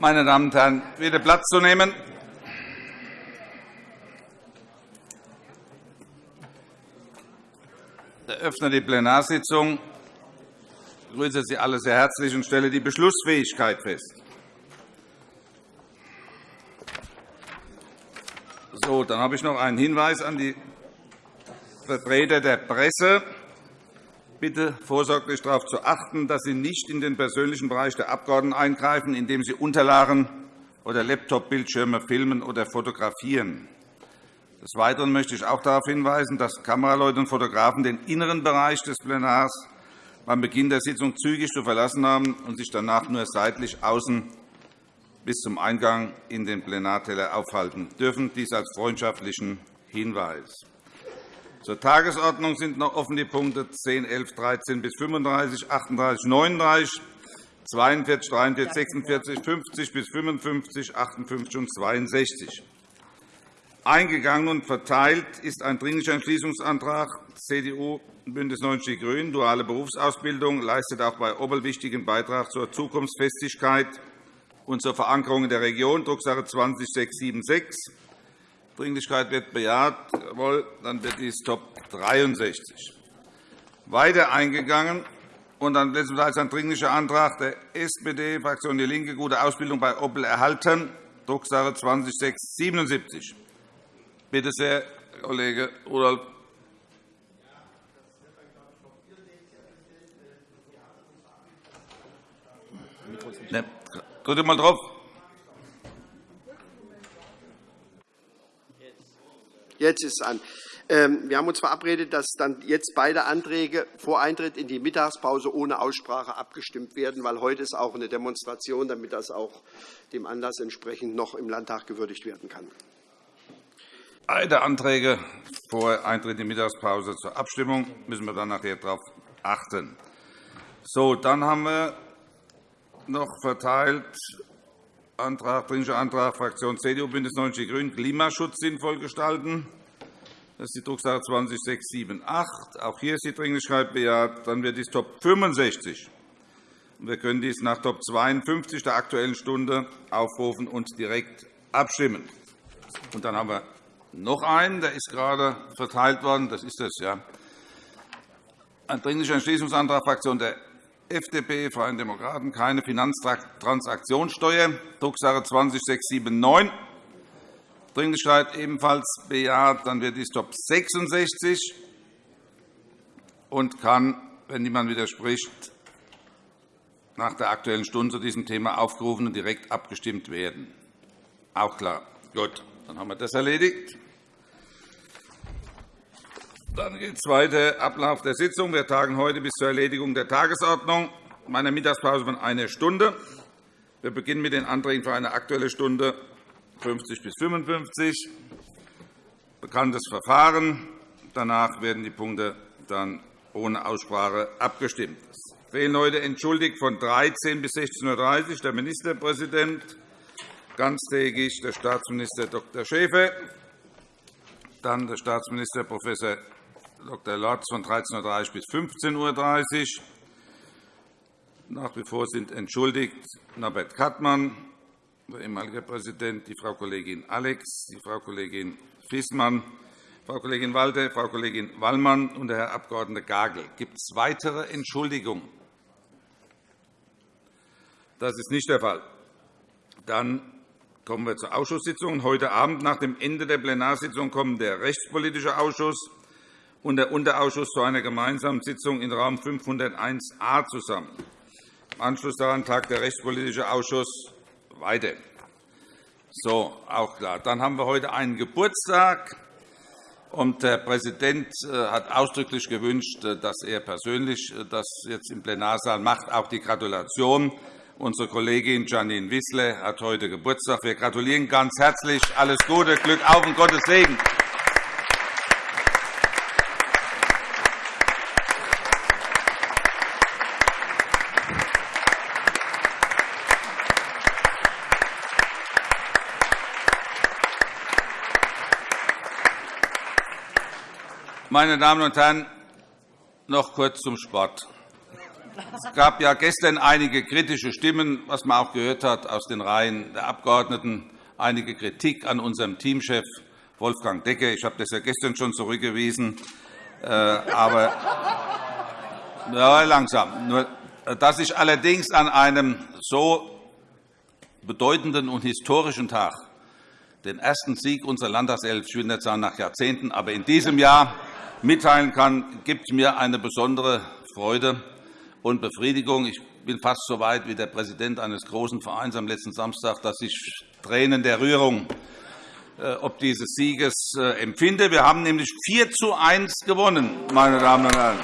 Meine Damen und Herren, bitte Platz zu nehmen. Ich eröffne die Plenarsitzung. Ich begrüße Sie alle sehr herzlich und stelle die Beschlussfähigkeit fest. So, dann habe ich noch einen Hinweis an die Vertreter der Presse. Bitte vorsorglich darauf zu achten, dass Sie nicht in den persönlichen Bereich der Abgeordneten eingreifen, indem Sie Unterlagen oder Laptop-Bildschirme filmen oder fotografieren. Des Weiteren möchte ich auch darauf hinweisen, dass Kameraleute und Fotografen den inneren Bereich des Plenars beim Beginn der Sitzung zügig zu verlassen haben und sich danach nur seitlich außen bis zum Eingang in den Plenarteller aufhalten dürfen. Dies als freundschaftlichen Hinweis. Zur Tagesordnung sind noch offen die Punkte 10, 11, 13 bis 35, 38, 39, 42, 43, 46, 50 bis 55, 58 und 62. Eingegangen und verteilt ist ein Dringlicher Entschließungsantrag CDU, BÜNDNIS 90 die GRÜNEN. Duale Berufsausbildung leistet auch bei Obbel wichtigen Beitrag zur Zukunftsfestigkeit und zur Verankerung in der Region, Drucksache 20676. Dringlichkeit wird bejaht. Jawohl, dann wird dies Top 63. Weiter eingegangen und dann letztendlich ein Dringlicher Antrag der SPD-Fraktion DIE LINKE, gute Ausbildung bei Opel erhalten, Drucksache 20 Bitte sehr, Kollege Rudolph. Drücke mal drauf. Jetzt ist es an. Ähm, wir haben uns verabredet, dass dann jetzt beide Anträge vor Eintritt in die Mittagspause ohne Aussprache abgestimmt werden, weil heute ist auch eine Demonstration, damit das auch dem Anlass entsprechend noch im Landtag gewürdigt werden kann. Beide Anträge vor Eintritt in die Mittagspause zur Abstimmung müssen wir dann nachher darauf achten. So, dann haben wir noch verteilt Antrag, Dringlicher Antrag Fraktion CDU, BÜNDNIS 90 die GRÜNEN, Klimaschutz sinnvoll gestalten. Das ist die Drucksache 20678. Auch hier ist die Dringlichkeit bejaht. Dann wird dies Top 65. Wir können dies nach Top 52 der Aktuellen Stunde aufrufen und direkt abstimmen. Und dann haben wir noch einen, der ist gerade verteilt worden. Das ist das, ja. Ein Dringlicher Entschließungsantrag Fraktion der FDP, Freien Demokraten, keine Finanztransaktionssteuer, Drucksache 20-679. Dringlichkeit ebenfalls bejaht. Dann wird dies Top 66 und kann, wenn niemand widerspricht, nach der Aktuellen Stunde zu diesem Thema aufgerufen und direkt abgestimmt werden. Auch klar. Gut, dann haben wir das erledigt. Dann geht es weiter. Ablauf der Sitzung. Wir tagen heute bis zur Erledigung der Tagesordnung meiner Mittagspause von einer Stunde. Wir beginnen mit den Anträgen für eine Aktuelle Stunde 50 bis 55. Bekanntes Verfahren. Danach werden die Punkte dann ohne Aussprache abgestimmt. Es fehlen heute entschuldigt von 13 bis 16.30 Uhr der Ministerpräsident, ganztägig der Staatsminister Dr. Schäfer, dann der Staatsminister Prof. Dr. Lotz von 13.30 Uhr bis 15.30 Uhr. Nach wie vor sind entschuldigt Norbert Kattmann, der ehemalige Präsident, die Frau Kollegin Alex, die Frau Kollegin Fiesmann, Frau Kollegin Walter, Frau Kollegin Wallmann und der Herr Abg. Gagel. Gibt es weitere Entschuldigungen? Das ist nicht der Fall. Dann kommen wir zur Ausschusssitzung. Heute Abend nach dem Ende der Plenarsitzung kommen der Rechtspolitische Ausschuss und der Unterausschuss zu einer gemeinsamen Sitzung in Raum 501a zusammen. Im Anschluss daran tagt der Rechtspolitische Ausschuss weiter. So, auch klar. Dann haben wir heute einen Geburtstag. Und der Präsident äh, hat ausdrücklich gewünscht, äh, dass er persönlich äh, das jetzt im Plenarsaal macht. Auch die Gratulation. Unsere Kollegin Janine Wissler hat heute Geburtstag. Wir gratulieren ganz herzlich. Alles Gute, Glück auf und Gottes Segen. Meine Damen und Herren, noch kurz zum Sport. Es gab ja gestern einige kritische Stimmen, was man auch gehört hat aus den Reihen der Abgeordneten, einige Kritik an unserem Teamchef Wolfgang Decke. Ich habe das ja gestern schon zurückgewiesen. Äh, aber ja, langsam. Nur, dass ich allerdings an einem so bedeutenden und historischen Tag den ersten Sieg unserer nicht sagen nach Jahrzehnten, aber in diesem Jahr mitteilen kann, gibt mir eine besondere Freude und Befriedigung. Ich bin fast so weit wie der Präsident eines großen Vereins am letzten Samstag, dass ich Tränen der Rührung äh, ob dieses Sieges äh, empfinde. Wir haben nämlich 4 zu 1 gewonnen, meine Damen und Herren.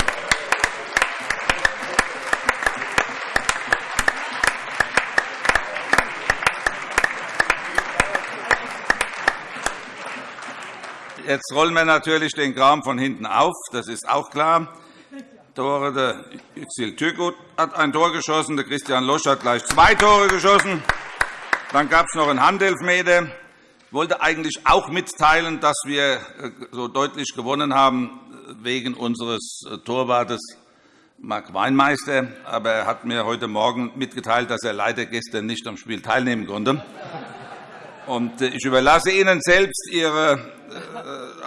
Jetzt rollen wir natürlich den Kram von hinten auf. Das ist auch klar. Tore der Yüksel Türkut hat ein Tor geschossen. Der Christian Losch hat gleich zwei Tore geschossen. Dann gab es noch einen Handelfmeter. Ich wollte eigentlich auch mitteilen, dass wir äh, so deutlich gewonnen haben wegen unseres äh, Torwartes Marc Weinmeister. Aber er hat mir heute Morgen mitgeteilt, dass er leider gestern nicht am Spiel teilnehmen konnte. Äh, ich überlasse Ihnen selbst Ihre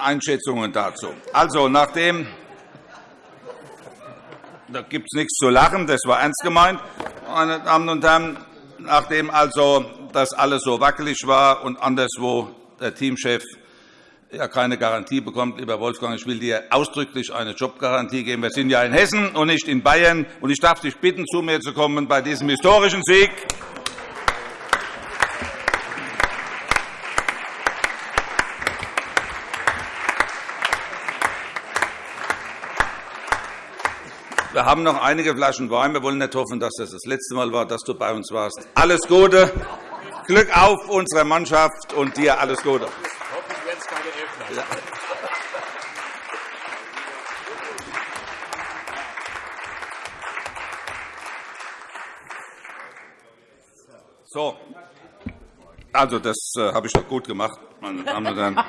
Einschätzungen dazu. Also, nachdem da gibt es nichts zu lachen, das war ernst gemeint, meine Damen und Herren. Nachdem also das alles so wackelig war und anderswo der Teamchef ja keine Garantie bekommt, lieber Wolfgang, ich will dir ausdrücklich eine Jobgarantie geben. Wir sind ja in Hessen und nicht in Bayern. Und ich darf dich bitten, zu mir zu kommen bei diesem historischen Sieg. Wir haben noch einige Flaschen Wein. Wir wollen nicht hoffen, dass das das letzte Mal war, dass du bei uns warst. Alles Gute, Glück auf unserer Mannschaft und dir alles Gute. So, also das äh, habe ich doch gut gemacht, meine Damen und Herren.